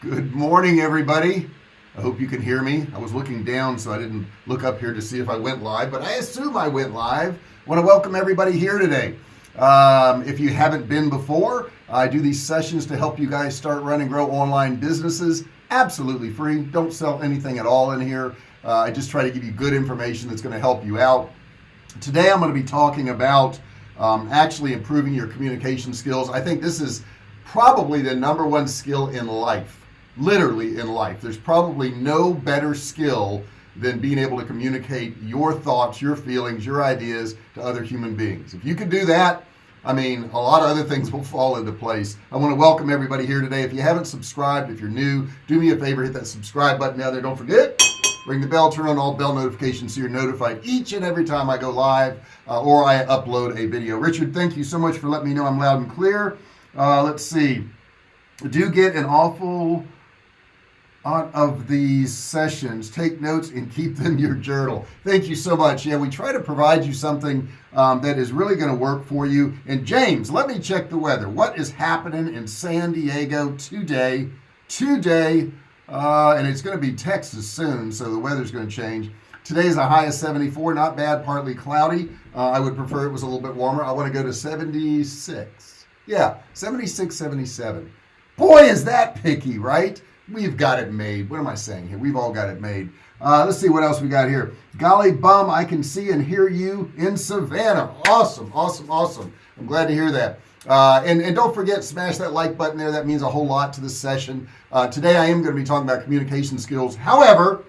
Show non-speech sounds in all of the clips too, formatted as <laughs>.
Good morning, everybody. I hope you can hear me. I was looking down, so I didn't look up here to see if I went live, but I assume I went live. I want to welcome everybody here today. Um, if you haven't been before, I do these sessions to help you guys start, run, and grow online businesses absolutely free. Don't sell anything at all in here. Uh, I just try to give you good information that's going to help you out. Today, I'm going to be talking about um, actually improving your communication skills. I think this is probably the number one skill in life literally in life. There's probably no better skill than being able to communicate your thoughts your feelings your ideas to other human beings. If you could do that I mean a lot of other things will fall into place. I want to welcome everybody here today. If you haven't subscribed if you're new do me a favor hit that subscribe button down there. Don't forget ring the bell turn on all bell notifications so you're notified each and every time I go live uh, or I upload a video. Richard thank you so much for letting me know I'm loud and clear. Uh, let's see. Do get an awful of these sessions. Take notes and keep them your journal. Thank you so much. Yeah we try to provide you something um, that is really going to work for you. And James let me check the weather. What is happening in San Diego today? Today uh, and it's going to be Texas soon so the weather's going to change. Today's a high of 74 not bad partly cloudy. Uh, I would prefer it was a little bit warmer. I want to go to 76 yeah 76 77 boy is that picky right we've got it made. What am I saying here? We've all got it made. Uh, let's see what else we got here. Golly bum I can see and hear you in Savannah. Awesome awesome awesome. I'm glad to hear that. Uh, and, and don't forget smash that like button there. That means a whole lot to this session. Uh, today I am going to be talking about communication skills. However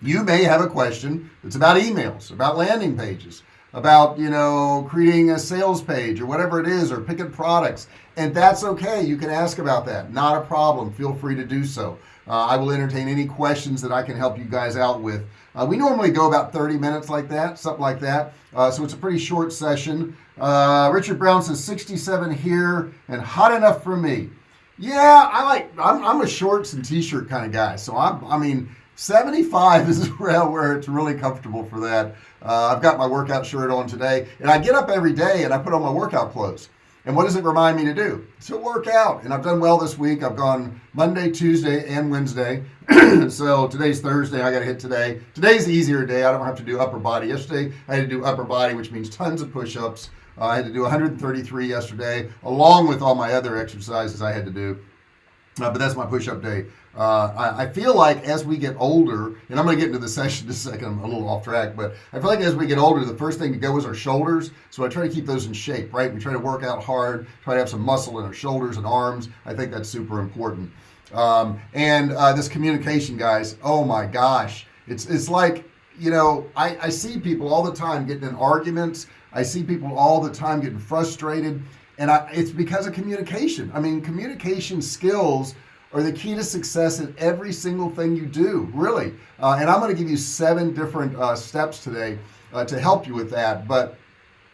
you may have a question. That's about emails about landing pages about you know creating a sales page or whatever it is or picking products. And that's okay. You can ask about that. Not a problem. Feel free to do so. Uh, I will entertain any questions that I can help you guys out with. Uh, we normally go about 30 minutes like that something like that. Uh, so it's a pretty short session. Uh, Richard Brown says 67 here and hot enough for me. Yeah I like I'm, I'm a shorts and t-shirt kind of guy. So I'm I mean 75 is <laughs> where it's really comfortable for that. Uh, I've got my workout shirt on today and I get up every day and I put on my workout clothes. And what does it remind me to do? To work out. And I've done well this week. I've gone Monday Tuesday and Wednesday. <clears throat> So today's Thursday. I got to hit today. Today's the easier day. I don't have to do upper body. Yesterday I had to do upper body which means tons of push-ups. Uh, I had to do 133 yesterday along with all my other exercises I had to do uh, but that's my push-up day. Uh, I, I, feel like as we get older and I'm gonna get into the <laughs> session in a second I'm a little off track but I feel like as we get older the first thing to go is our shoulders. So I try to keep those in shape right? We try to work out hard try to have some muscle in our shoulders and arms. I think that's super important. Um, and uh, this communication guys oh my gosh. It's it's like you know I, I see people all the time getting in arguments. I see people all the time getting frustrated and I, it's because of communication. I mean communication skills are the key to success in every single thing you do really. Uh, and I'm going to give you seven different uh, steps today uh, to help you with that. But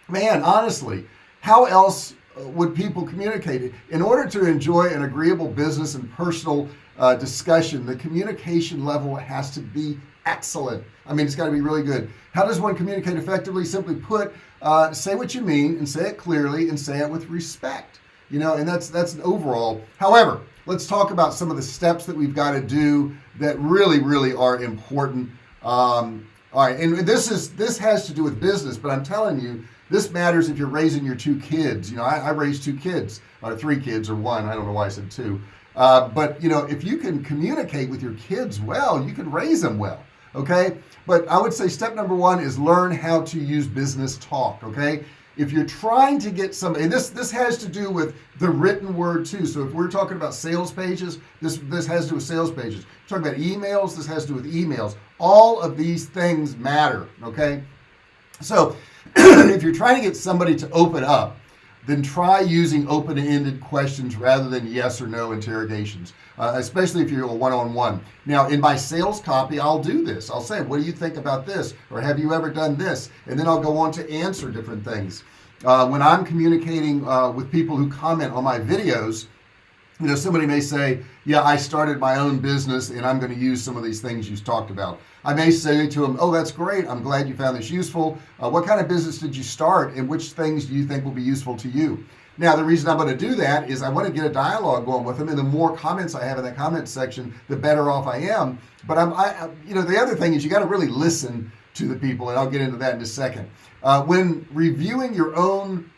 man honestly how else uh, would people communicate? In order to enjoy an agreeable business and personal uh, discussion the communication level has to be excellent. I mean it's got to be really good. How does one communicate effectively? Simply put uh, say what you mean and say it clearly and say it with respect you know and that's that's an overall. However let's talk about some of the steps that we've got to do that really really are important. Um, all right and this is this has to do with business but I'm telling you this matters if you're raising your two kids. You know I, I raised two kids or three kids or one I don't know why I said two. Uh, but you know if you can communicate with your kids well you can raise them well okay? But I would say step number one is learn how to use business talk okay? If you're trying to get some and this this has to do with the written word too. So if we're talking about sales pages this this has to do with sales pages. Talking about emails this has to do with emails. All of these things matter okay? So <clears throat> if you're trying to get somebody to open up then try using open-ended questions rather than yes or no interrogations uh, especially if you're a one-on-one. -on -one. now in my sales copy I'll do this. I'll say what do you think about this? Or have you ever done this? And then I'll go on to answer different things. Uh, when I'm communicating uh, with people who comment on my videos you know somebody may say yeah I started my own business and I'm going to use some of these things you've talked about. I may say to them oh that's great. I'm glad you found this useful. Uh, what kind of business did you start and which things do you think will be useful to you? Now the reason I'm going to do that is I want to get a dialogue going with them and the more comments I have in that comment section the better off I am. But I'm I you know the other thing is you got to really listen to the people and I'll get into that in a second. Uh, when reviewing your own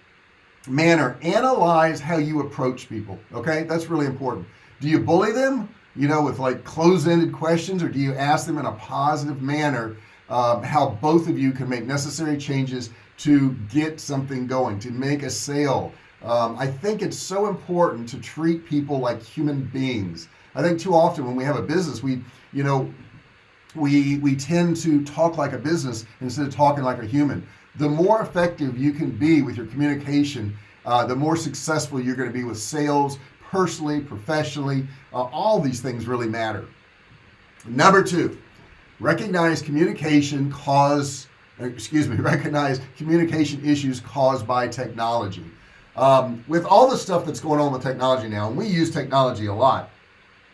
manner. Analyze how you approach people okay? That's really important. Do you bully them you know with like closed-ended questions or do you ask them in a positive manner um, how both of you can make necessary changes to get something going to make a sale? Um, I think it's so important to treat people like human beings. I think too often when we have a business we you know we we tend to talk like a business instead of talking like a human the more effective you can be with your communication uh, the more successful you're going to be with sales personally professionally uh, all these things really matter. Number two recognize communication cause excuse me <laughs> recognize communication issues caused by technology. Um, with all the stuff that's going on with technology now and we use technology a lot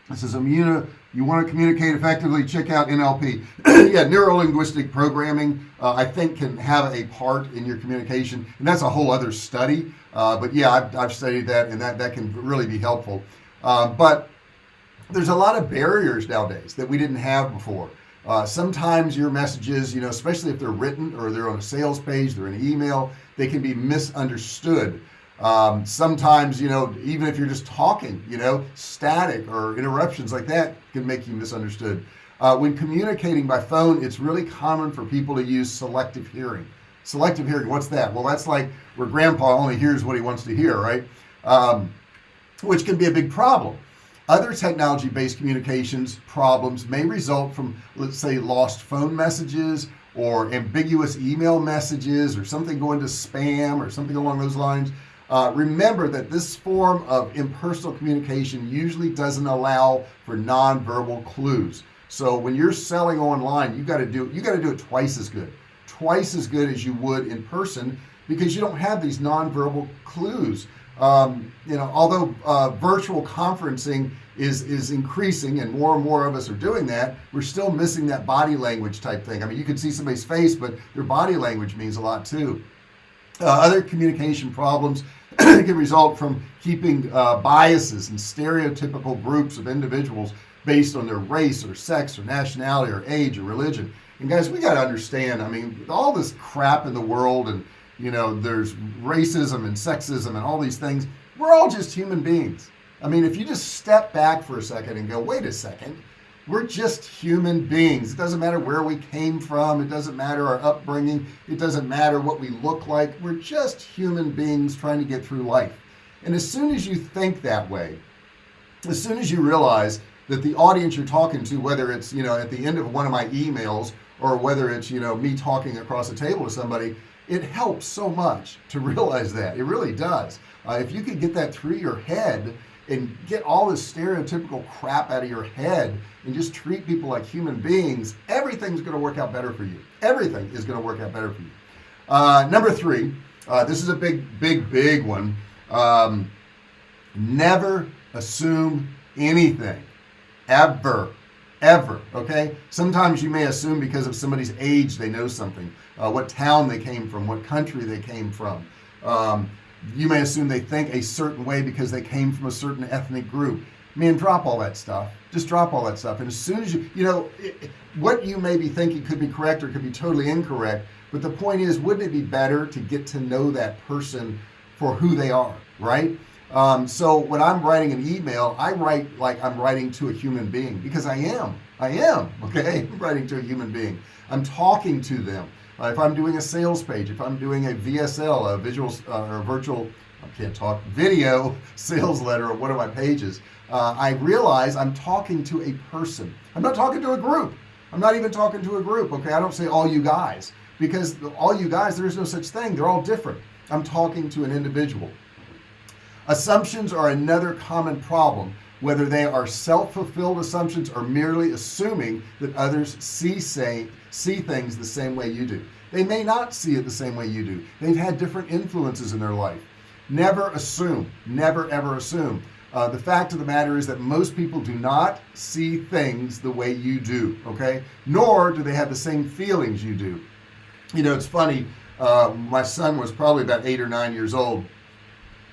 this is Imuna you want to communicate effectively check out NLP <clears throat> yeah neuro-linguistic programming uh, I think can have a part in your communication and that's a whole other study. Uh, but yeah I've, I've, studied that and that that can really be helpful. Uh, but there's a lot of barriers nowadays that we didn't have before. Uh, sometimes your messages you know especially if they're written or they're on a sales page they're in email they can be misunderstood um, sometimes you know even if you're just talking you know static or interruptions like that can make you misunderstood. Uh, when communicating by phone it's really common for people to use selective hearing. Selective hearing what's that? Well that's like where grandpa only hears what he wants to hear right? Um, which can be a big problem. Other technology based communications problems may result from let's say lost phone messages or ambiguous email messages or something going to spam or something along those lines uh, remember that this form of impersonal communication usually doesn't allow for non-verbal clues. So when you're selling online you got to do you got to do it twice as good. Twice as good as you would in person because you don't have these non-verbal clues. Um, you know although uh, virtual conferencing is is increasing and more and more of us are doing that we're still missing that body language type thing. I mean you can see somebody's face but their body language means a lot too. Uh, other communication problems can result from keeping uh, biases and stereotypical groups of individuals based on their race or sex or nationality or age or religion. And guys we got to understand I mean all this crap in the world and you know there's racism and sexism and all these things we're all just human beings. I mean if you just step back for a second and go wait a second we're just human beings. It doesn't matter where we came from. It doesn't matter our upbringing. It doesn't matter what we look like. We're just human beings trying to get through life. And as soon as you think that way as soon as you realize that the audience you're talking to whether it's you know at the end of one of my emails or whether it's you know me talking across the table to somebody it helps so much to <laughs> realize that. It really does. Uh, if you could get that through your head and get all this stereotypical crap out of your head and just treat people like human beings everything's going to work out better for you. Everything is going to work out better for you. Uh, number three uh, this is a big big big one. Um, never assume anything. Ever. Ever okay? Sometimes you may assume because of somebody's age they know something uh, what town they came from what country they came from. Um, you may assume they think a certain way because they came from a certain ethnic group. Man drop all that stuff. Just drop all that stuff. And as soon as you you know it, what you may be thinking could be correct or could be totally incorrect but the point is wouldn't it be better to get to know that person for who they are right? Um, so when I'm writing an email I write like I'm writing to a human being because I am. I am <laughs> okay? I'm writing to a human being. I'm talking to them uh, if I'm doing a sales page if I'm doing a VSL a visual uh, or a virtual I can't talk video <laughs> sales letter or one of my pages uh, I realize I'm talking to a person. I'm not talking to a group. I'm not even talking to a group okay? I don't say all you guys because all you guys there is no such thing. They're all different. I'm talking to an individual. Assumptions are another common problem whether they are self-fulfilled assumptions or merely assuming that others see say see things the same way you do. They may not see it the same way you do. They've had different influences in their life. Never assume. Never ever assume. Uh, the fact of the matter is that most people do not see things the way you do okay? Nor do they have the same feelings you do. You know it's funny uh, my son was probably about eight or nine years old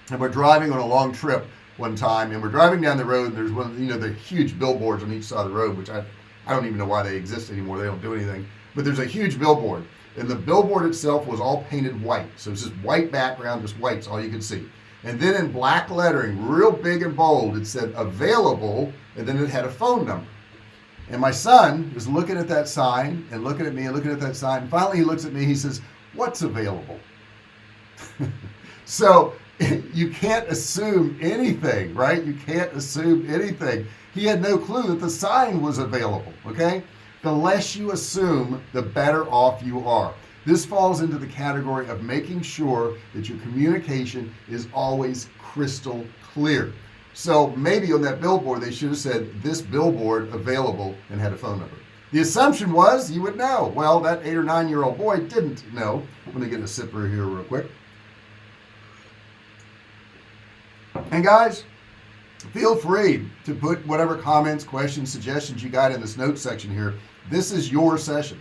and we're driving on a long trip one time and we're driving down the road and there's one you know the huge billboards on each side of the road which I I don't even know why they exist anymore. They don't do anything. But there's a huge billboard and the billboard itself was all painted white. So it's just white background just white's all you could see. And then in black lettering real big and bold it said available and then it had a phone number. And my son was looking at that sign and looking at me and looking at that sign. Finally he looks at me he says what's available? <laughs> So <laughs> you can't assume anything right? You can't assume anything. He had no clue that the sign was available okay? The less you assume the better off you are. This falls into the category of making sure that your communication is always crystal clear. So maybe on that billboard they should have said this billboard available and had a phone number. The assumption was you would know. Well that eight or nine year old boy didn't know. I'm gonna get a sipper here real quick and guys feel free to put whatever comments questions suggestions you got in this notes section here. This is your session.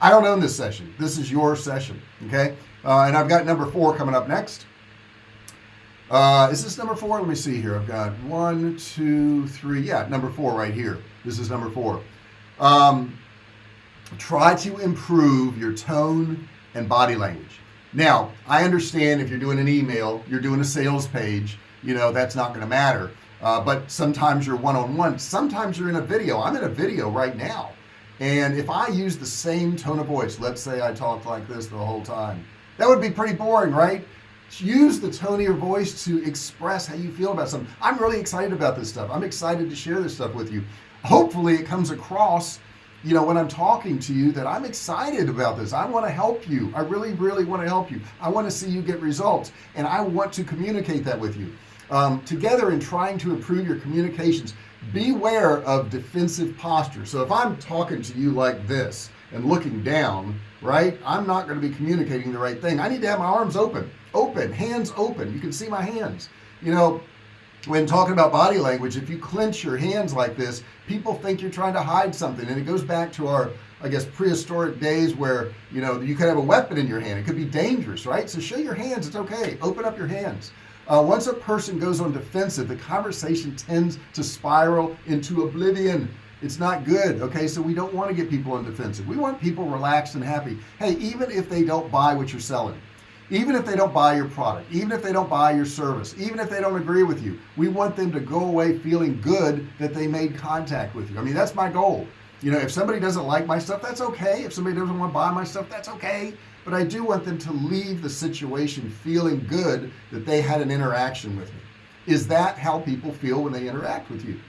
I don't own this session. This is your session okay? Uh, and I've got number four coming up next. Uh, is this number four? Let me see here. I've got one two three. Yeah number four right here. This is number four. Um, try to improve your tone and body language. Now I understand if you're doing an email you're doing a sales page you know that's not going to matter. Uh, but sometimes you're one-on-one. -on -one. sometimes you're in a video. I'm in a video right now. And if I use the same tone of voice let's say I talked like this the whole time that would be pretty boring right? Use the tone of your voice to express how you feel about something. I'm really excited about this stuff. I'm excited to share this stuff with you. Hopefully it comes across you know when I'm talking to you that I'm excited about this. I want to help you. I really really want to help you. I want to see you get results. And I want to communicate that with you um, together in trying to improve your communications beware of defensive posture. So if I'm talking to you like this and looking down right I'm not going to be communicating the right thing. I need to have my arms open open hands open. You can see my hands. You know when talking about body language if you clench your hands like this people think you're trying to hide something. And it goes back to our I guess prehistoric days where you know you could have a weapon in your hand. It could be dangerous right? So show your hands. It's okay. Open up your hands uh, once a person goes on defensive the conversation tends to spiral into oblivion. It's not good okay? So we don't want to get people on defensive. We want people relaxed and happy. Hey even if they don't buy what you're selling even if they don't buy your product even if they don't buy your service even if they don't agree with you we want them to go away feeling good that they made contact with you. I mean that's my goal. You know if somebody doesn't like my stuff that's okay. If somebody doesn't want to buy my stuff that's okay but I do want them to leave the situation feeling good that they had an interaction with me. Is that how people feel when they interact with you?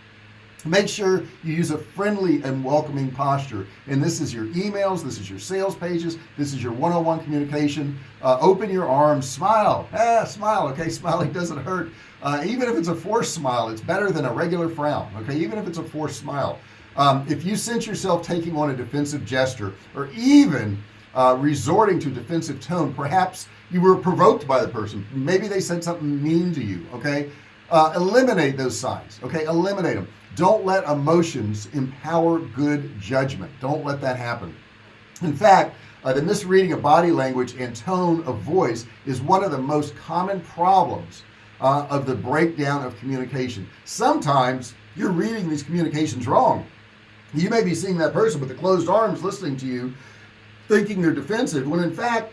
Make sure you use a friendly and welcoming posture. And this is your emails this is your sales pages this is your one-on-one -on -one communication. Uh, open your arms smile. Ah smile okay? <laughs> Smiling doesn't hurt. Uh, even if it's a forced smile it's better than a regular frown okay? Even if it's a forced smile. Um, if you sense yourself taking on a defensive gesture or even uh, resorting to defensive tone. Perhaps you were provoked by the person. Maybe they said something mean to you okay? Uh, eliminate those signs okay? Eliminate them. Don't let emotions empower good judgment. Don't let that happen. In fact uh, the misreading of body language and tone of voice is one of the most common problems uh, of the breakdown of communication. Sometimes you're reading these communications wrong. You may be seeing that person with the closed arms listening to you thinking they're defensive when in fact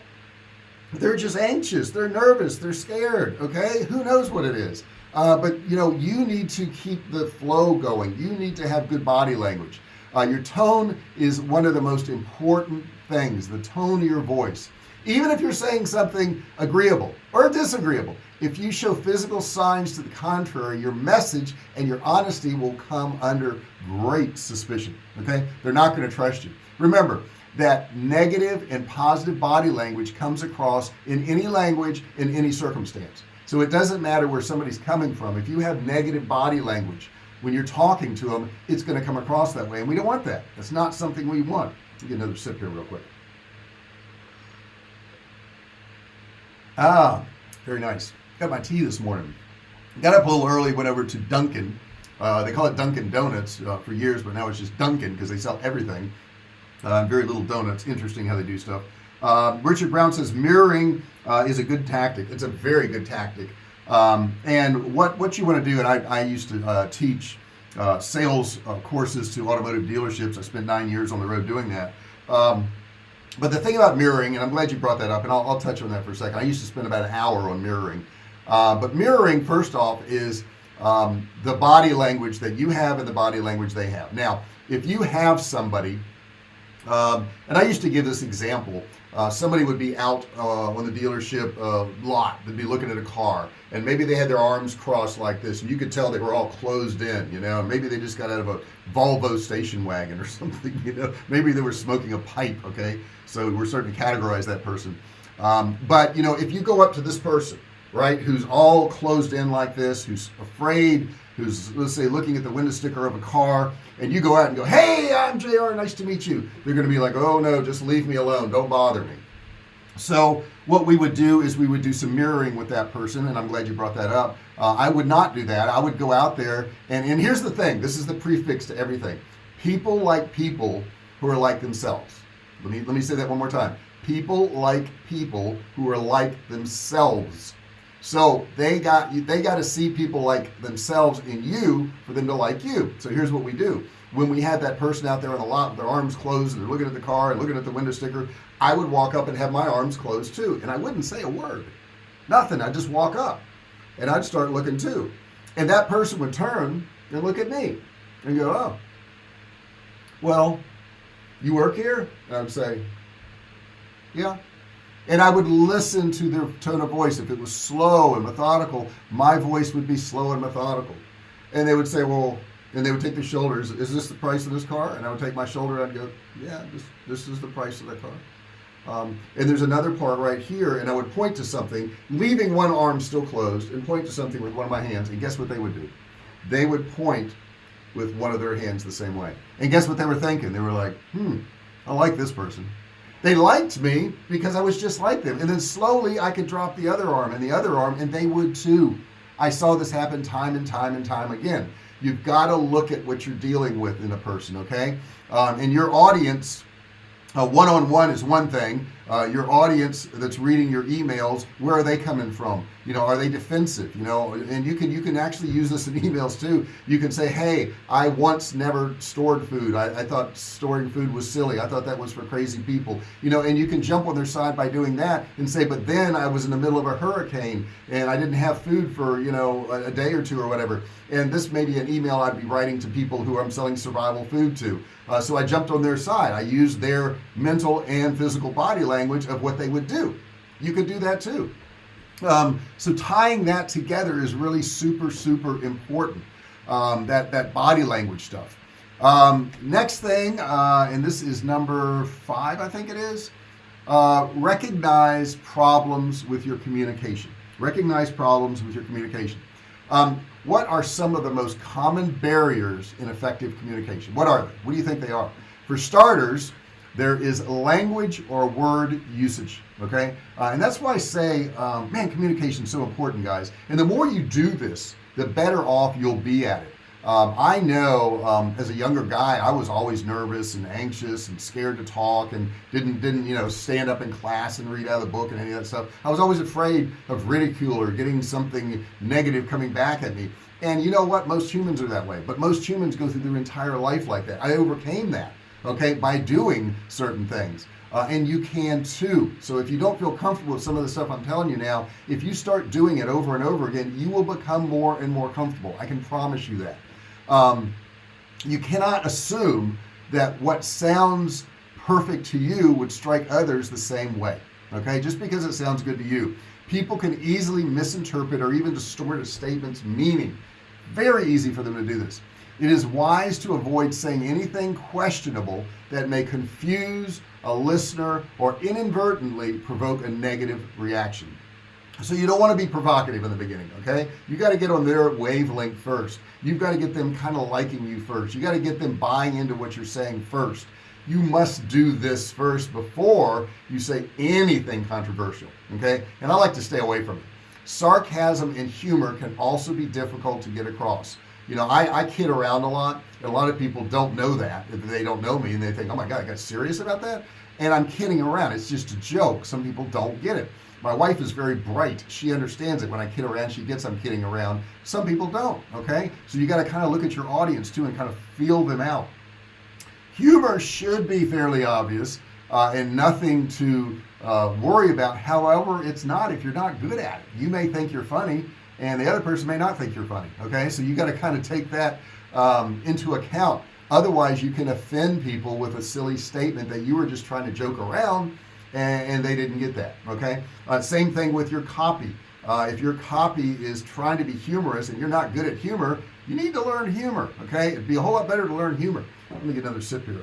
they're just anxious they're nervous they're scared okay? Who knows what it is? Uh, but you know you need to keep the flow going. You need to have good body language. Uh, your tone is one of the most important things the tone of your voice. Even if you're saying something agreeable or disagreeable if you show physical signs to the contrary your message and your honesty will come under great suspicion okay? They're not going to trust you. Remember that negative and positive body language comes across in any language in any circumstance. So it doesn't matter where somebody's coming from. If you have negative body language when you're talking to them it's going to come across that way and we don't want that. That's not something we want. Get another sip here real quick. Ah very nice. Got my tea this morning. Got up a little early went over to Dunkin. Uh, they call it Dunkin Donuts uh, for years but now it's just Dunkin because they sell everything uh, very little donuts. Interesting how they do stuff. Uh, Richard Brown says mirroring uh, is a good tactic. It's a very good tactic. Um, and what what you want to do and I, I used to uh, teach uh, sales uh, courses to automotive dealerships. I spent nine years on the road doing that. Um, but the thing about mirroring and I'm glad you brought that up and I'll, I'll, touch on that for a second. I used to spend about an hour on mirroring. But mirroring first off is um, the body language that you have and the body language they have. Now if you have somebody um, and I used to give this example. Uh, somebody would be out uh, on the dealership uh, lot they'd be looking at a car and maybe they had their arms crossed like this and you could tell they were all closed in you know? Maybe they just got out of a Volvo station wagon or <laughs> something you know? Maybe they were smoking a pipe okay? So we're starting to categorize that person. Um, but you know if you go up to this person right who's all closed in like this who's afraid who's let's say looking at the window sticker of a car and you go out and go hey I'm JR nice to meet you. They're gonna be like oh no just leave me alone. Don't bother me. So what we would do is we would do some mirroring with that person and I'm glad you brought that up. Uh, I would not do that. I would go out there and and here's the thing. This is the prefix to everything. People like people who are like themselves. Let me let me say that one more time. People like people who are like themselves so they got they got to see people like themselves in you for them to like you. So here's what we do. When we had that person out there in the lot with their arms closed and they're looking at the car and looking at the window sticker I would walk up and have my arms closed too. And I wouldn't say a word. Nothing. I'd just walk up and I'd start looking too. And that person would turn and look at me and go oh well you work here? And I'd say yeah and I would listen to their tone of voice. If it was slow and methodical my voice would be slow and methodical. And they would say well and they would take their shoulders is this the price of this car? And I would take my shoulder I'd go yeah this this is the price of that car. Um, and there's another part right here and I would point to something leaving one arm still closed and point to something with one of my hands and guess what they would do? They would point with one of their hands the same way. And guess what they were thinking? They were like hmm I like this person they liked me because I was just like them. And then slowly I could drop the other arm and the other arm and they would too. I saw this happen time and time and time again. You've got to look at what you're dealing with in a person okay? Um, and your audience one-on-one -on -one is one thing uh, your audience that's reading your emails where are they coming from? You know are they defensive you know? And you can you can actually use this in emails too. You can say hey I once never stored food. I, I thought storing food was silly. I thought that was for crazy people. You know and you can jump on their side by doing that and say but then I was in the middle of a hurricane and I didn't have food for you know a, a day or two or whatever. And this may be an email I'd be writing to people who I'm selling survival food to uh, so I jumped on their side. I used their mental and physical body language of what they would do. You could do that too. Um, so tying that together is really super super important um, that that body language stuff. Um, next thing uh, and this is number five I think it is uh, recognize problems with your communication. Recognize problems with your communication. Um, what are some of the most common barriers in effective communication? What are they? What do you think they are? For starters there is language or word usage okay? Uh, and that's why I say um, man communication is so important guys. And the more you do this the better off you'll be at it um, I know um, as a younger guy I was always nervous and anxious and scared to talk and didn't didn't you know stand up in class and read out of the book and any of that stuff. I was always afraid of ridicule or getting something negative coming back at me. And you know what? Most humans are that way but most humans go through their entire life like that. I overcame that okay by doing certain things uh, and you can too. So if you don't feel comfortable with some of the stuff I'm telling you now if you start doing it over and over again you will become more and more comfortable. I can promise you that um, you cannot assume that what sounds perfect to you would strike others the same way okay? Just because it sounds good to you. People can easily misinterpret or even distort a statement's meaning. Very easy for them to do this. It is wise to avoid saying anything questionable that may confuse a listener or inadvertently provoke a negative reaction so you don't want to be provocative in the beginning okay? You got to get on their wavelength first. You've got to get them kind of liking you first. You got to get them buying into what you're saying first. You must do this first before you say anything controversial okay? And I like to stay away from it. Sarcasm and humor can also be difficult to get across. You know I, I kid around a lot a lot of people don't know that they don't know me and they think oh my god I got serious about that? And I'm kidding around. It's just a joke. Some people don't get it my wife is very bright. She understands it. When I kid around she gets I'm kidding around. Some people don't okay? So you got to kind of look at your audience too and kind of feel them out. Humor should be fairly obvious uh, and nothing to uh, worry about. However it's not if you're not good at it. You may think you're funny and the other person may not think you're funny okay? So you got to kind of take that um, into account. Otherwise you can offend people with a silly statement that you were just trying to joke around and, and they didn't get that okay? Uh, same thing with your copy. Uh, if your copy is trying to be humorous and you're not good at humor you need to learn humor okay? It'd be a whole lot better to learn humor. Let me get another sip here.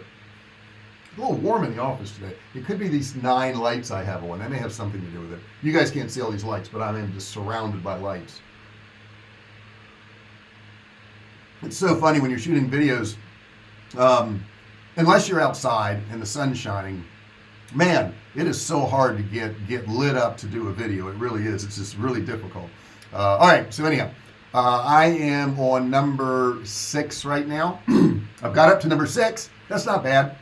A little warm in the office today. It could be these nine lights I have on. They may have something to do with it. You guys can't see all these lights but I am just surrounded by lights. It's so funny when you're shooting videos um, unless you're outside and the sun's shining man it is so hard to get get lit up to do a video. It really is. It's just really difficult. Uh, all right so anyhow uh, I am on number six right now. <clears throat> I've got up to number six. That's not bad.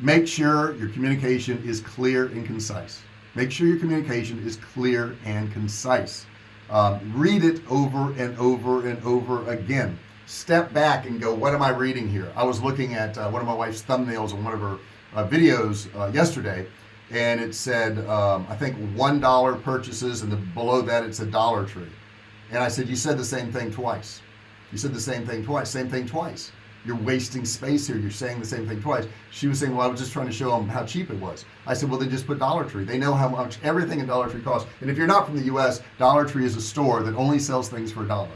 Make sure your communication is clear and concise. Make sure your communication is clear and concise. Um, read it over and over and over again. Step back and go what am I reading here? I was looking at uh, one of my wife's thumbnails on one of her uh, videos uh, yesterday and it said um, I think one dollar purchases and the, below that it's a Dollar Tree. And I said you said the same thing twice. You said the same thing twice same thing twice. You're wasting space here. You're saying the same thing twice. She was saying well I was just trying to show them how cheap it was. I said well then just put Dollar Tree. They know how much everything in Dollar Tree costs. And if you're not from the US Dollar Tree is a store that only sells things for a dollar.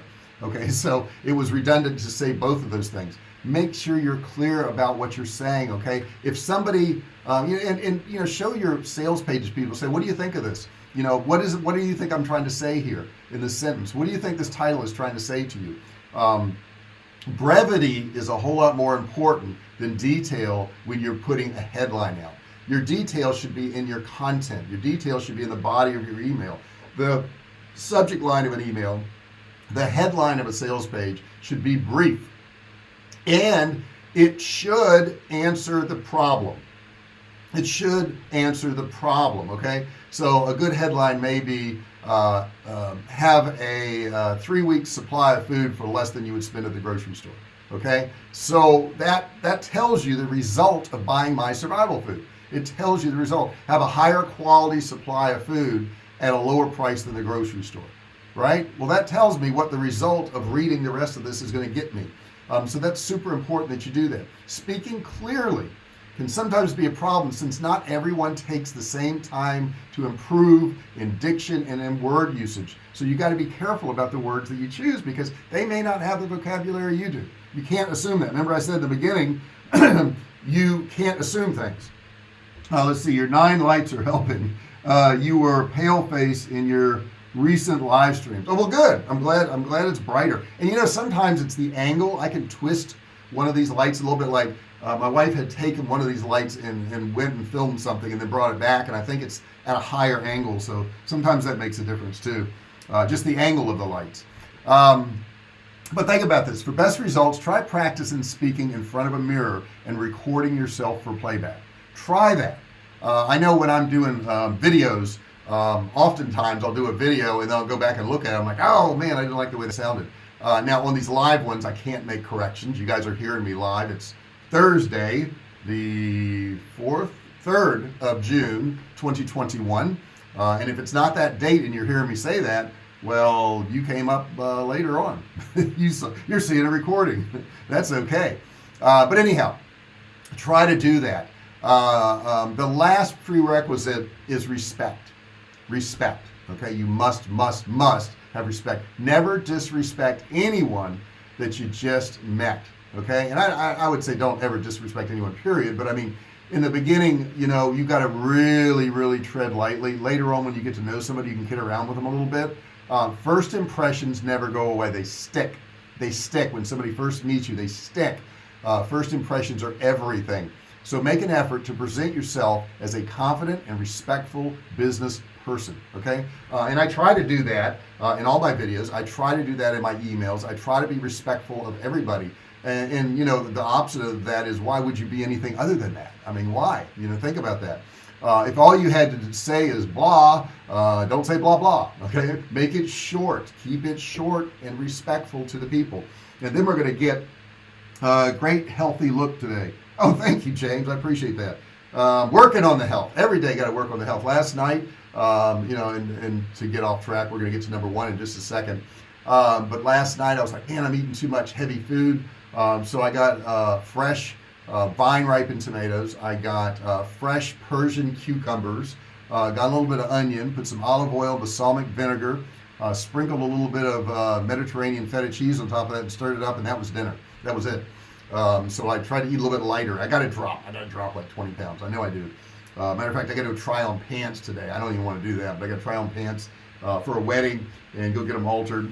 Okay <laughs> so it was redundant to say both of those things make sure you're clear about what you're saying okay? If somebody um, you know, and, and you know show your sales pages people say what do you think of this? You know what is what do you think I'm trying to say here in this sentence? What do you think this title is trying to say to you? Um, brevity is a whole lot more important than detail when you're putting a headline out. Your detail should be in your content. Your detail should be in the body of your email. The subject line of an email the headline of a sales page should be brief and it should answer the problem. It should answer the problem okay? So a good headline may be uh, uh, have a uh, three week supply of food for less than you would spend at the grocery store okay? So that that tells you the result of buying my survival food. It tells you the result. Have a higher quality supply of food at a lower price than the grocery store right? Well that tells me what the result of reading the rest of this is going to get me um, so that's super important that you do that. Speaking clearly can sometimes be a problem since not everyone takes the same time to improve in diction and in word usage. So you got to be careful about the words that you choose because they may not have the vocabulary you do. You can't assume that. Remember I said in the beginning <clears throat> you can't assume things. Uh, let's see your nine lights are helping. Uh, you were pale face in your recent live streams. Oh well good. I'm glad I'm glad it's brighter. And you know sometimes it's the angle. I can twist one of these lights a little bit like uh, my wife had taken one of these lights and, and went and filmed something and then brought it back and I think it's at a higher angle. So sometimes that makes a difference too uh, just the angle of the lights. Um, but think about this. For best results try practicing speaking in front of a mirror and recording yourself for playback. Try that. Uh, I know when I'm doing um, videos um, oftentimes I'll do a video and I'll go back and look at it. I'm like oh man I didn't like the way it sounded. Uh, now on these live ones I can't make corrections. You guys are hearing me live. It's Thursday the 4th 3rd of June 2021 uh, and if it's not that date and you're hearing me say that well you came up uh, later on. <laughs> You you're seeing a recording. <laughs> That's okay. Uh, but anyhow try to do that. Uh, um, the last prerequisite is respect respect okay? You must must must have respect. Never disrespect anyone that you just met okay? And I, I would say don't ever disrespect anyone period. But I mean in the beginning you know you got to really really tread lightly. Later on when you get to know somebody you can kid around with them a little bit. Um, first impressions never go away. They stick. They stick. When somebody first meets you they stick. Uh, first impressions are everything. So make an effort to present yourself as a confident and respectful business person okay? Uh, and I try to do that uh, in all my videos. I try to do that in my emails. I try to be respectful of everybody. And, and, you know the opposite of that is why would you be anything other than that? I mean why? You know think about that. Uh, if all you had to say is blah uh, don't say blah blah okay? <laughs> Make it short. Keep it short and respectful to the people. And then we're going to get a great healthy look today. Oh thank you James. I appreciate that um, working on the health. Every day got to work on the health. Last night um, you know and, and to get off track we're gonna get to number one in just a second. Um, but last night I was like man I'm eating too much heavy food. Um, so I got uh, fresh uh, vine ripened tomatoes. I got uh, fresh Persian cucumbers. Uh, got a little bit of onion put some olive oil balsamic vinegar uh, sprinkled a little bit of uh, Mediterranean feta cheese on top of that and stirred it up and that was dinner. That was it um, so I tried to eat a little bit lighter. I got to drop. I got to drop like 20 pounds. I know I do. Uh, matter of fact I got to try on pants today. I don't even want to do that but I got to try on pants uh, for a wedding and go get them altered.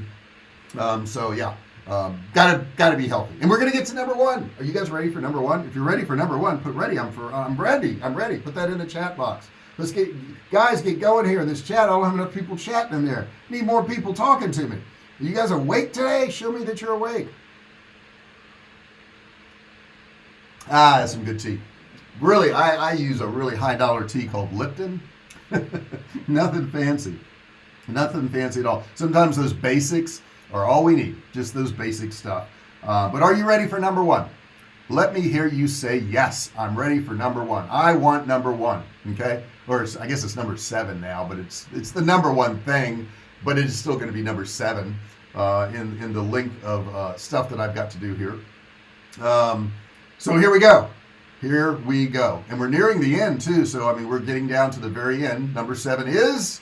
Um, so yeah um, gotta gotta be healthy. And we're gonna get to number one. Are you guys ready for number one? If you're ready for number one put ready. I'm for I'm ready. I'm ready. Put that in the chat box. Let's get guys get going here in this chat. I don't have enough people chatting in there. Need more people talking to me. Are you guys awake today? Show me that you're awake ah that's some good tea. Really I, I use a really high dollar tea called Lipton. <laughs> Nothing fancy. Nothing fancy at all. Sometimes those basics are all we need just those basic stuff. Uh, but are you ready for number one? Let me hear you say yes I'm ready for number one. I want number one okay? Or I guess it's number seven now but it's it's the number one thing but it is still going to be number seven uh, in in the link of uh, stuff that I've got to do here. Um, so here we go. Here we go. And we're nearing the end too. So I mean we're getting down to the very end. Number seven is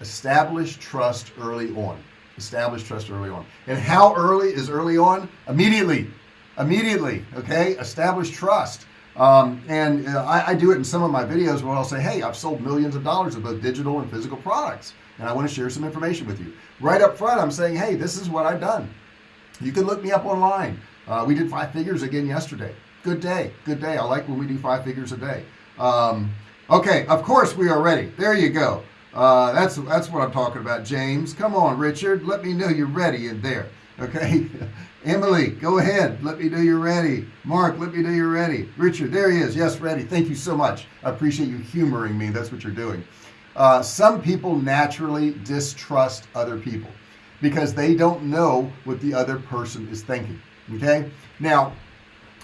establish trust early on. Establish trust early on. And how early is early on? Immediately. Immediately okay? Establish trust. Um, and uh, I, I, do it in some of my videos where I'll say hey I've sold millions of dollars of both digital and physical products and I want to share some information with you. Right up front I'm saying hey this is what I've done. You can look me up online. Uh, we did five figures again yesterday good day. Good day. I like when we do five figures a day. Um, okay of course we are ready. There you go. Uh, that's that's what I'm talking about James. Come on Richard. Let me know you're ready in there okay? <laughs> Emily go ahead. Let me know you're ready. Mark let me know you're ready. Richard there he is. Yes ready. Thank you so much. I appreciate you humoring me. That's what you're doing. Uh, some people naturally distrust other people because they don't know what the other person is thinking okay? Now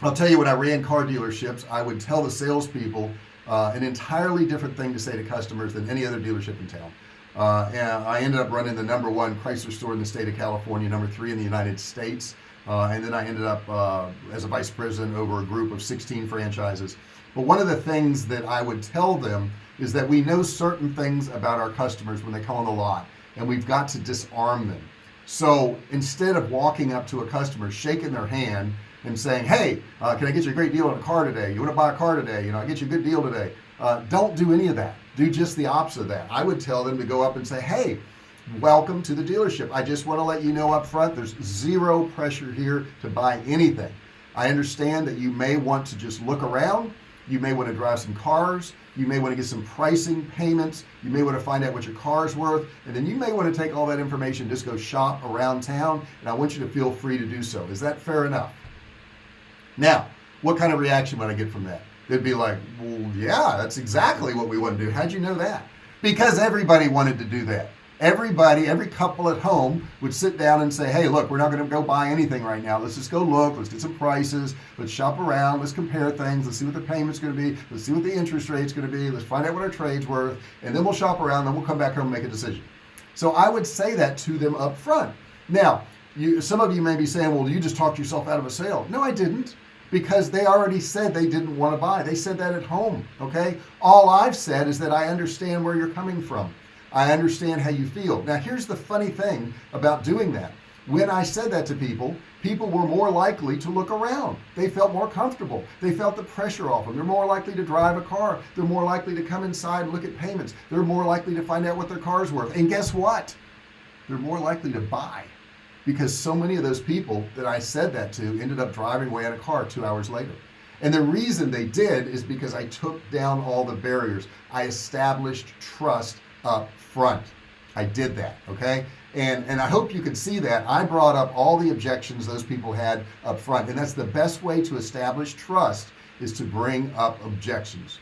I'll tell you when I ran car dealerships I would tell the salespeople uh, an entirely different thing to say to customers than any other dealership in town. Uh, and I ended up running the number one Chrysler store in the state of California number three in the United States. Uh, and then I ended up uh, as a vice president over a group of 16 franchises. But one of the things that I would tell them is that we know certain things about our customers when they come on the lot and we've got to disarm them. So instead of walking up to a customer shaking their hand and saying hey uh, can I get you a great deal on a car today? You want to buy a car today? You know I get you a good deal today. Uh, don't do any of that. Do just the opposite of that. I would tell them to go up and say hey welcome to the dealership. I just want to let you know up front there's zero pressure here to buy anything. I understand that you may want to just look around. You may want to drive some cars. You may want to get some pricing payments. You may want to find out what your car is worth. And then you may want to take all that information just go shop around town. And I want you to feel free to do so. Is that fair enough now what kind of reaction would I get from that? They'd be like well yeah that's exactly what we want to do. How'd you know that? Because everybody wanted to do that. Everybody every couple at home would sit down and say hey look we're not going to go buy anything right now. Let's just go look. Let's get some prices. Let's shop around. Let's compare things. Let's see what the payment's going to be. Let's see what the interest rate's going to be. Let's find out what our trade's worth. And then we'll shop around. Then we'll come back home and make a decision. So I would say that to them up front now you some of you may be saying well you just talked yourself out of a sale. No I didn't because they already said they didn't want to buy. They said that at home okay? All I've said is that I understand where you're coming from. I understand how you feel. Now here's the funny thing about doing that. When I said that to people people were more likely to look around. They felt more comfortable. They felt the pressure off them they're more likely to drive a car. They're more likely to come inside and look at payments. They're more likely to find out what their car's worth. And guess what? They're more likely to buy because so many of those people that I said that to ended up driving away in a car two hours later. And the reason they did is because I took down all the barriers. I established trust up front. I did that okay? And and I hope you can see that. I brought up all the objections those people had up front. And that's the best way to establish trust is to bring up objections.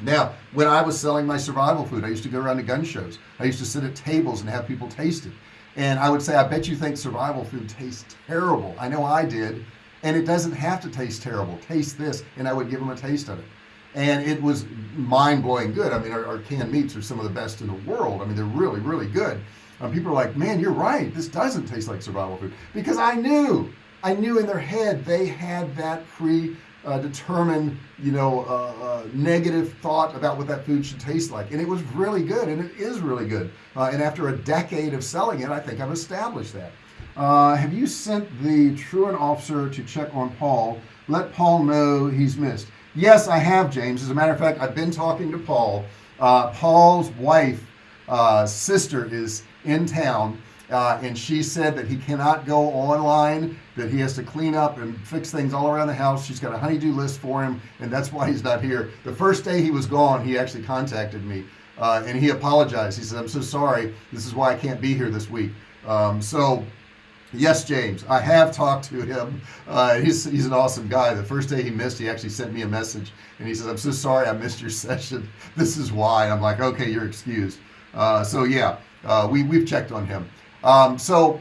Now when I was selling my survival food I used to go around to gun shows. I used to sit at tables and have people taste it and I would say I bet you think survival food tastes terrible. I know I did. And it doesn't have to taste terrible. Taste this and I would give them a taste of it. And it was mind-blowing good. I mean our, our, canned meats are some of the best in the world. I mean they're really really good. Um, people are like man you're right. This doesn't taste like survival food. Because I knew I knew in their head they had that pre uh, determine you know uh, uh, negative thought about what that food should taste like. And it was really good and it is really good. Uh, and after a decade of selling it I think I've established that. Have you sent the truant officer to check on Paul? Let Paul know he's missed. Yes I have James. As a matter of fact I've been talking to Paul. Paul's wife sister is in town uh, and she said that he cannot go online that he has to clean up and fix things all around the house. She's got a honeydew list for him and that's why he's not here. The first day he was gone he actually contacted me uh, and he apologized. He said I'm so sorry. This is why I can't be here this week. Um, so yes James I have talked to him. Uh, he's, he's an awesome guy. The first day he missed he actually sent me a message and he says I'm so sorry I missed your <laughs> session. This is why. I'm like okay you're excused. Uh, so yeah uh, we, we've checked on him um, so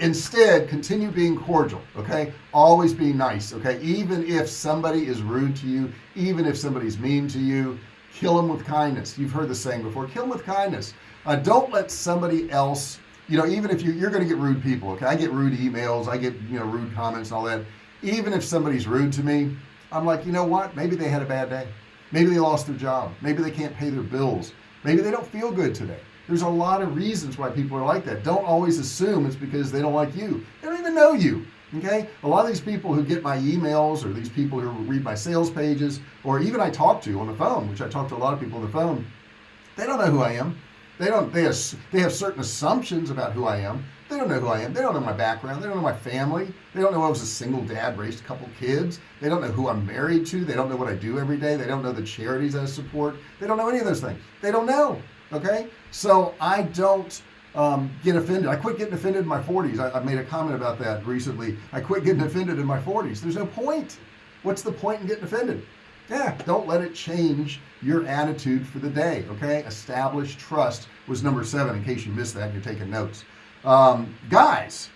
instead continue being cordial okay? Always be nice okay? Even if somebody is rude to you even if somebody's mean to you kill them with kindness. You've heard the saying before kill them with kindness. Uh, don't let somebody else you know even if you, you're going to get rude people okay? I get rude emails I get you know rude comments and all that. Even if somebody's rude to me I'm like you know what? Maybe they had a bad day. Maybe they lost their job. Maybe they can't pay their bills. Maybe they don't feel good today there's a lot of reasons why people are like that don't always assume it's because they don't like you they don't even know you okay a lot of these people who get my emails or these people who read my sales pages or even I talk to on the phone which I talk to a lot of people on the phone they don't know who I am they don't they have they have certain assumptions about who I am they don't know who I am they don't know my background they don't know my family they don't know I was a single dad raised a couple kids they don't know who I'm married to they don't know what I do every day they don't know the charities I support they don't know any of those things they don't know okay? So I don't um, get offended. I quit getting offended in my 40s I, I made a comment about that recently. I quit getting offended in my 40s there's no point. What's the point in getting offended? Yeah don't let it change your attitude for the day okay? Establish trust was number seven in case you missed that you're taking notes. Um, guys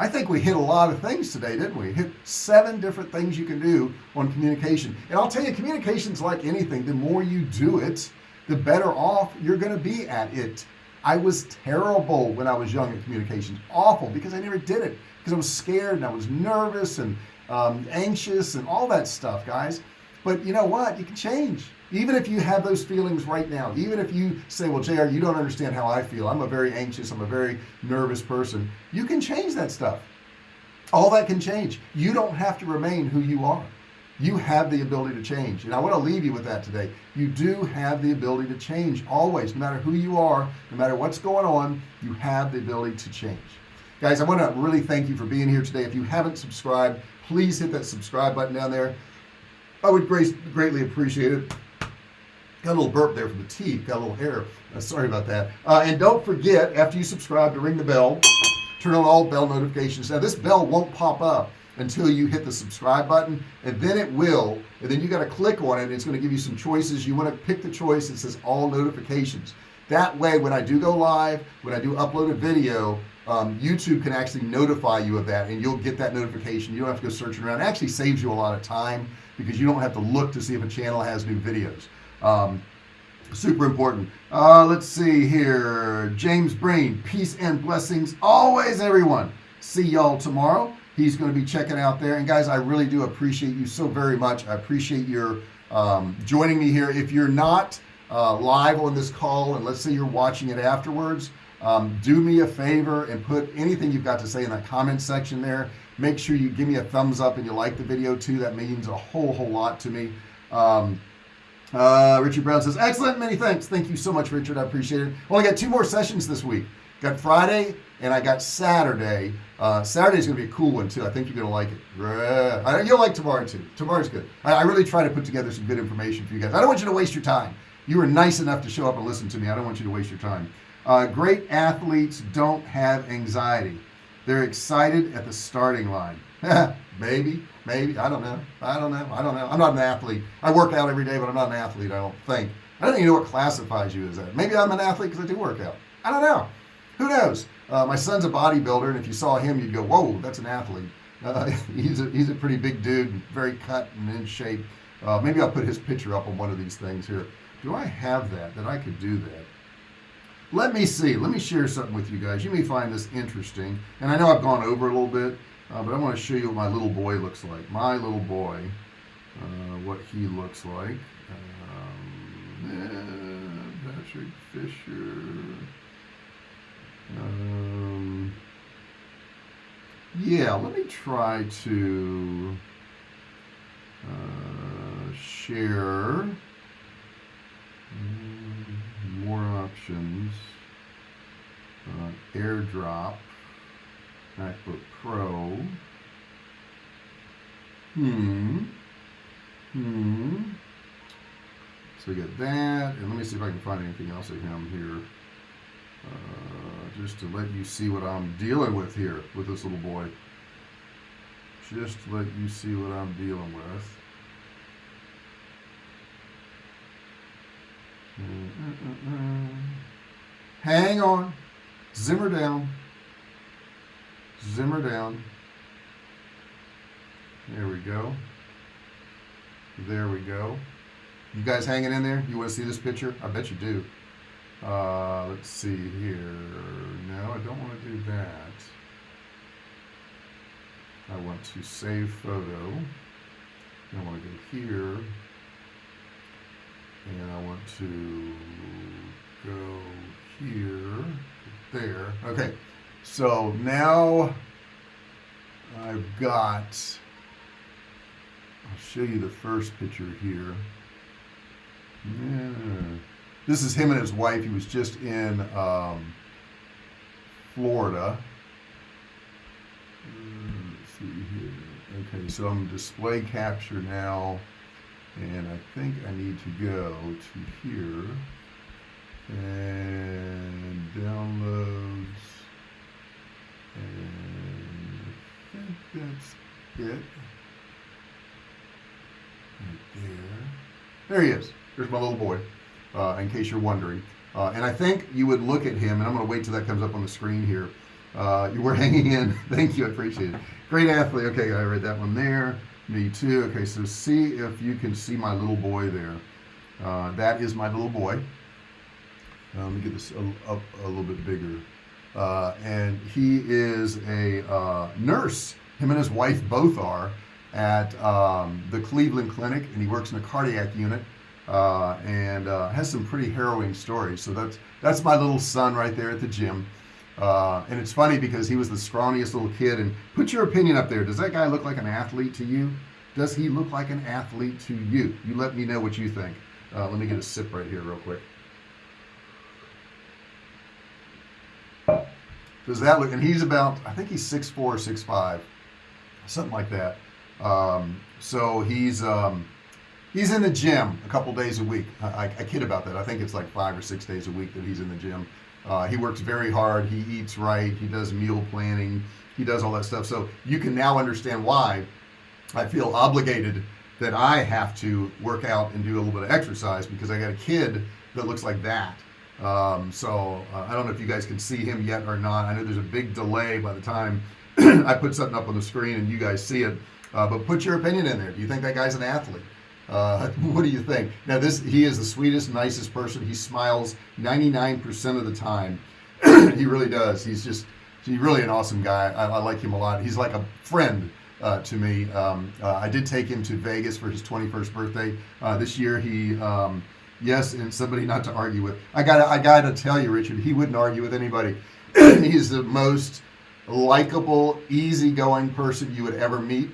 I think we hit a lot of things today didn't we? Hit seven different things you can do on communication. And I'll tell you communications like anything. The more you do it the better off you're going to be at it. I was terrible when I was young in communications awful because I never did it. Because I was scared and I was nervous and um, anxious and all that stuff guys. But you know what? You can change. Even if you have those feelings right now even if you say well JR you don't understand how I feel. I'm a very anxious I'm a very nervous person. You can change that stuff. All that can change. You don't have to remain who you are you have the ability to change. And I want to leave you with that today. You do have the ability to change always no matter who you are no matter what's going on you have the ability to change. Guys I want to really thank you for being here today. If you haven't subscribed please hit that subscribe button down there. I would greatly appreciate it. Got a little burp there from the teeth got a little hair uh, sorry about that. Uh, and don't forget after you subscribe to ring the bell turn on all bell notifications. Now this bell won't pop up until you hit the subscribe button and then it will and then you got to click on it it's going to give you some choices. You want to pick the choice that says all notifications. That way when I do go live when I do upload a video um, YouTube can actually notify you of that and you'll get that notification. You don't have to go searching around. It actually saves you a lot of time because you don't have to look to see if a channel has new videos. Um, super important. Uh, let's see here. James Brain peace and blessings always everyone. See y'all tomorrow he's going to be checking out there. And guys I really do appreciate you so very much. I appreciate your um, joining me here. If you're not uh, live on this call and let's say you're watching it afterwards um, do me a favor and put anything you've got to say in that comment section there. Make sure you give me a thumbs up and you like the video too. That means a whole whole lot to me. Um, uh, Richard Brown says excellent. Many thanks. Thank you so much Richard. I appreciate it. Only got two more sessions this week got Friday and I got Saturday uh, Saturday's gonna be a cool one too I think you're gonna like it you'll like tomorrow too tomorrow's good I, I, really try to put together some good information for you guys I don't want you to waste your time you were nice enough to show up and listen to me I don't want you to waste your time uh, great athletes don't have anxiety they're excited at the starting line <laughs> maybe, maybe. I don't know. I don't know. I don't know. I'm not an athlete. I work out every day, but I'm not an athlete. I don't think. I don't even know what classifies you as that. Maybe I'm an athlete because I do work out. I don't know. Who knows? Uh, my son's a bodybuilder, and if you saw him, you'd go, "Whoa, that's an athlete." Uh, <laughs> he's a he's a pretty big dude, very cut and in shape. Uh, maybe I'll put his picture up on one of these things here. Do I have that? That I could do that? Let me see. Let me share something with you guys. You may find this interesting, and I know I've gone over a little bit, uh, but I want to show you what my little boy looks like. My little boy, uh, what he looks like. Um, yeah, Patrick Fisher. Um, yeah, let me try to uh, share mm, more options. Uh, AirDrop, MacBook Pro. Hmm. Hmm. So we get that, and let me see if I can find anything else of him here. Uh, just to let you see what I'm dealing with here with this little boy. Just to let you see what I'm dealing with. Hang on. Zimmer down. Zimmer down. There we go. There we go. You guys hanging in there? You want to see this picture? I bet you do. Uh, let's see here. No, I don't want to do that. I want to save photo. I want to go here. And I want to go here, there. Okay, so now I've got, I'll show you the first picture here. Yeah. This is him and his wife. He was just in um, Florida. Uh, let's see here. Okay, so I'm display capture now, and I think I need to go to here and downloads, and I think that's it. Right there. There he is. There's my little boy uh, in case you're wondering. Uh, and I think you would look at him, and I'm going to wait till that comes up on the screen here. Uh, you were <laughs> hanging in. Thank you. I appreciate it. Great athlete. Okay, I read that one there. Me too. Okay, so see if you can see my little boy there. Uh, that is my little boy. Uh, let me get this a, up a little bit bigger. Uh, and he is a nurse. Him and his wife both are at um, the Cleveland Clinic, and he works in a cardiac unit uh, and uh, has some pretty harrowing stories. So that's that's my little son right there at the gym. Uh, and it's funny because he was the scrawniest little kid. And put your opinion up there. Does that guy look like an athlete to you? Does he look like an athlete to you? You let me know what you think. Uh, let me get a sip right here real quick. Does that look? And he's about, I think he's six four, six five, something like that. Um, so he's um, he's in the gym a couple days a week. I, I, kid about that. I think it's like five or six days a week that he's in the gym. Uh, he works very hard. He eats right. He does meal planning. He does all that stuff. So you can now understand why I feel obligated that I have to work out and do a little bit of exercise because I got a kid that looks like that. Um, so uh, I don't know if you guys can see him yet or not. I know there's a big delay by the time <clears throat> I put something up on the screen and you guys see it. Uh, but put your opinion in there. Do you think that guy's an athlete uh, <laughs> what do you think? Now this he is the sweetest nicest person. He smiles 99% of the time. <clears throat> He really does. He's just he's really an awesome guy. I, I like him a lot. He's like a friend uh, to me. Um, uh, I did take him to Vegas for his 21st birthday uh, this year. He um, yes and somebody not to argue with. I gotta I gotta tell you Richard he wouldn't argue with anybody. <clears throat> He's the most likable easygoing person you would ever meet.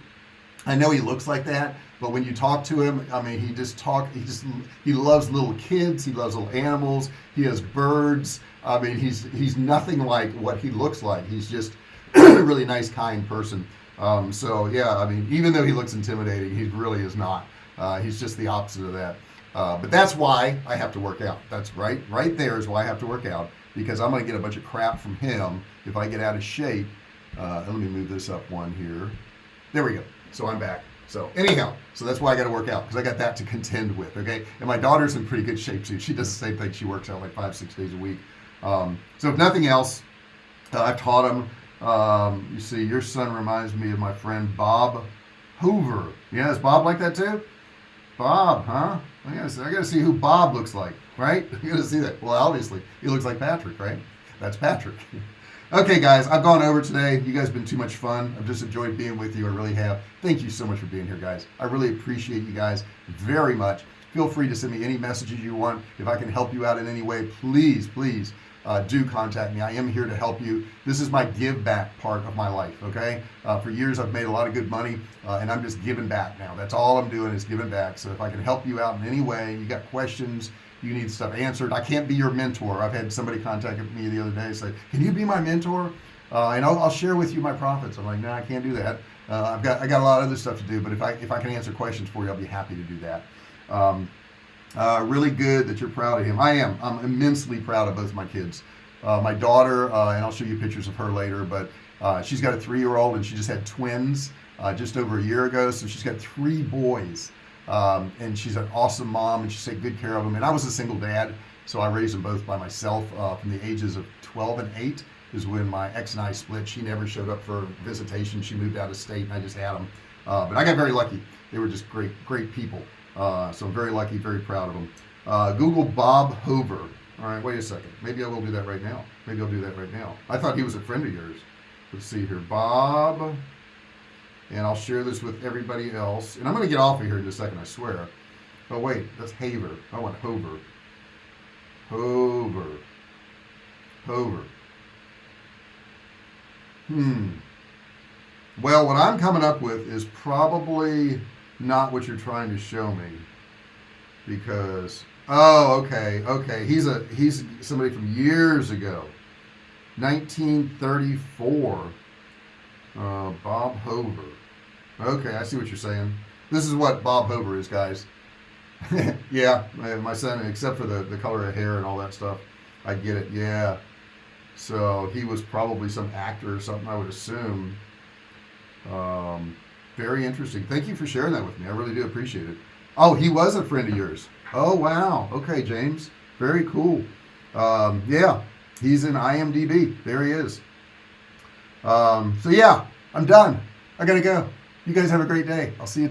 I know he looks like that but when you talk to him I mean he just talk he just he loves little kids he loves little animals he has birds. I mean he's he's nothing like what he looks like. He's just <clears throat> a really nice kind person. Um, so yeah I mean even though he looks intimidating he really is not. Uh, he's just the opposite of that. Uh, but that's why I have to work out. That's right right there is why I have to work out because I'm gonna get a bunch of crap from him if I get out of shape. Uh, let me move this up one here. There we go. So I'm back so anyhow so that's why I got to work out because I got that to contend with okay? And my daughter's in pretty good shape too. She does the same thing. She works out like five six days a week. Um, so if nothing else uh, I've taught him um, you see your son reminds me of my friend Bob Hoover. Yeah is Bob like that too? Bob huh? I gotta, see, I gotta see who Bob looks like right? <laughs> You gotta see that. Well obviously he looks like Patrick right? That's Patrick <laughs> okay guys I've gone over today. You guys have been too much fun. I've just enjoyed being with you. I really have. Thank you so much for being here guys. I really appreciate you guys very much. Feel free to send me any messages you want. If I can help you out in any way please please uh, do contact me. I am here to help you. This is my give back part of my life okay? Uh, for years I've made a lot of good money uh, and I'm just giving back now. That's all I'm doing is giving back. So if I can help you out in any way you got questions you need stuff answered. I can't be your mentor. I've had somebody contact me the other day say can you be my mentor? Uh, and I'll, I'll, share with you my profits. I'm like no I can't do that. Uh, I've got I got a lot of other stuff to do but if I if I can answer questions for you I'll be happy to do that. Um, uh, really good that you're proud of him. I am. I'm immensely proud of both my kids. Uh, my daughter uh, and I'll show you pictures of her later but uh, she's got a three-year-old and she just had twins just over a year ago. So she's got three boys um, and she's an awesome mom and she take good care of them and I was a single dad so I raised them both by myself uh, from the ages of 12 and 8 is when my ex and I split. She never showed up for visitation. She moved out of state and I just had them uh, but I got very lucky. They were just great great people. Uh, so I'm very lucky very proud of them uh, Google Bob Hoover. All right wait a second. Maybe I will do that right now. Maybe I'll do that right now. I thought he was a friend of yours. Let's see here. Bob and I'll share this with everybody else. And I'm gonna get off of here in a second I swear. Oh wait that's Haver. I want Hover. Hover. Hover. Hmm. Well what I'm coming up with is probably not what you're trying to show me because oh okay okay he's a he's somebody from years ago. 1934 uh, Bob Hover okay I see what you're saying. This is what Bob Hover is guys. <laughs> Yeah my son except for the the color of hair and all that stuff I get it yeah. So he was probably some actor or something I would assume. Um, very interesting. Thank you for sharing that with me I really do appreciate it. Oh he was a friend of yours. Oh wow. Okay James. Very cool. Um, yeah he's in IMDb there he is. Um, so yeah I'm done. I gotta go you guys have a great day. I'll see you